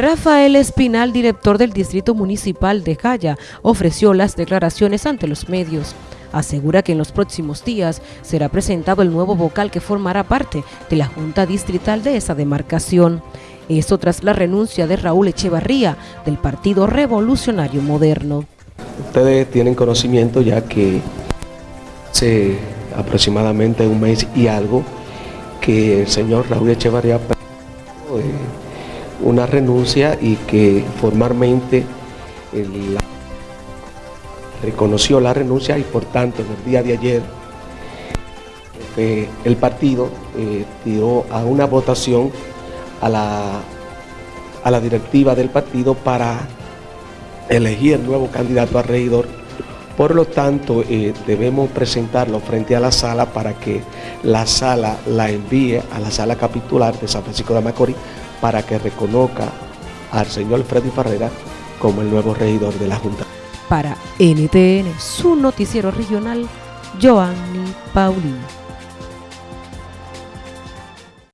Rafael Espinal, director del Distrito Municipal de Jaya, ofreció las declaraciones ante los medios. Asegura que en los próximos días será presentado el nuevo vocal que formará parte de la Junta Distrital de esa demarcación. Esto tras la renuncia de Raúl Echevarría del Partido Revolucionario Moderno. Ustedes tienen conocimiento ya que hace aproximadamente un mes y algo que el señor Raúl Echevarría una renuncia y que formalmente reconoció la renuncia y por tanto en el día de ayer el partido eh, tiró a una votación a la, a la directiva del partido para elegir el nuevo candidato a regidor. Por lo tanto, eh, debemos presentarlo frente a la sala para que la sala la envíe a la sala capitular de San Francisco de Macorís para que reconozca al señor Freddy Ferreira como el nuevo regidor de la Junta. Para NTN, su noticiero regional, Joanny Paulino.